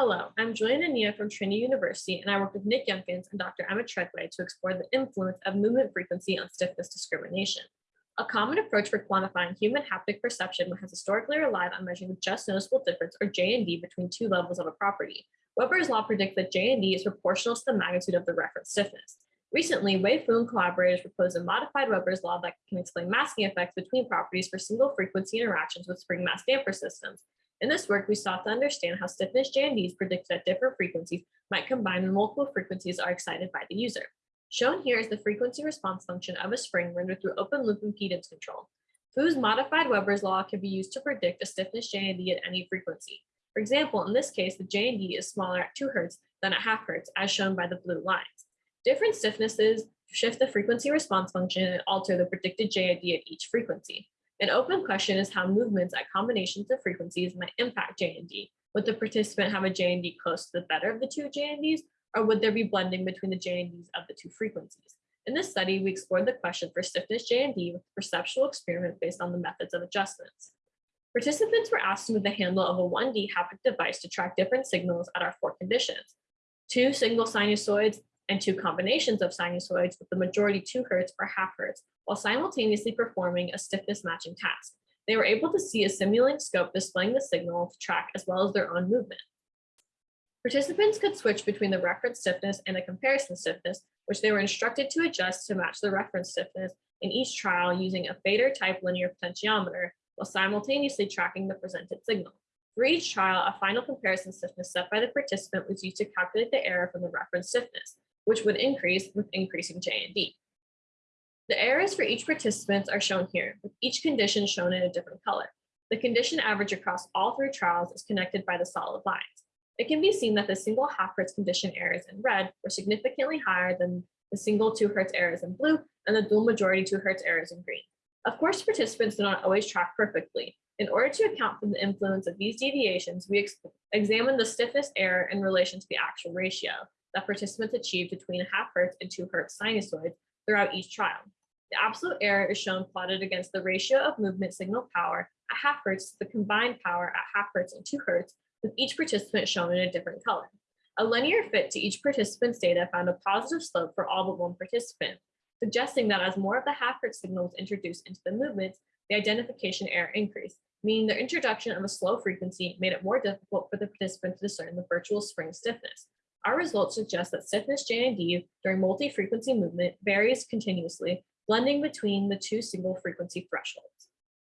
Hello, I'm Julian Ania from Trinity University, and I work with Nick Youngkins and Dr. Emma Treadway to explore the influence of movement frequency on stiffness discrimination. A common approach for quantifying human haptic perception has historically relied on measuring the just noticeable difference, or JND, between two levels of a property. Weber's law predicts that JND is proportional to the magnitude of the reference stiffness. Recently, Wei Fu and collaborators proposed a modified Weber's law that can explain masking effects between properties for single frequency interactions with spring mass damper systems. In this work, we sought to understand how stiffness JNDs predicted at different frequencies might combine when multiple frequencies are excited by the user. Shown here is the frequency response function of a spring rendered through open loop impedance control. Fu's modified Weber's law can be used to predict a stiffness JND at any frequency. For example, in this case, the JND is smaller at 2 Hz than at half Hz, as shown by the blue lines. Different stiffnesses shift the frequency response function and alter the predicted JND at each frequency. An open question is how movements at combinations of frequencies might impact JND. Would the participant have a JND close to the better of the two JNDs, or would there be blending between the JNDs of the two frequencies? In this study, we explored the question for stiffness JND with a perceptual experiment based on the methods of adjustments. Participants were asked to move the handle of a 1D haptic device to track different signals at our four conditions. Two single sinusoids and two combinations of sinusoids with the majority 2 hertz or half hertz while simultaneously performing a stiffness matching task. They were able to see a Simulink scope displaying the signal to track as well as their own movement. Participants could switch between the reference stiffness and the comparison stiffness, which they were instructed to adjust to match the reference stiffness in each trial using a fader type linear potentiometer while simultaneously tracking the presented signal. For each trial, a final comparison stiffness set by the participant was used to calculate the error from the reference stiffness, which would increase with increasing JND. The errors for each participant are shown here, with each condition shown in a different color. The condition average across all three trials is connected by the solid lines. It can be seen that the single half Hertz condition errors in red were significantly higher than the single 2 Hertz errors in blue and the dual majority 2 Hertz errors in green. Of course, participants do not always track perfectly. In order to account for the influence of these deviations, we ex examined the stiffness error in relation to the actual ratio that participants achieved between a half Hertz and 2 Hertz sinusoids throughout each trial. The absolute error is shown plotted against the ratio of movement signal power at half hertz to the combined power at half hertz and two hertz, with each participant shown in a different color. A linear fit to each participant's data found a positive slope for all but one participant, suggesting that as more of the half hertz signal was introduced into the movements, the identification error increased, meaning the introduction of a slow frequency made it more difficult for the participant to discern the virtual spring stiffness. Our results suggest that stiffness JND during multi-frequency movement varies continuously blending between the two single frequency thresholds.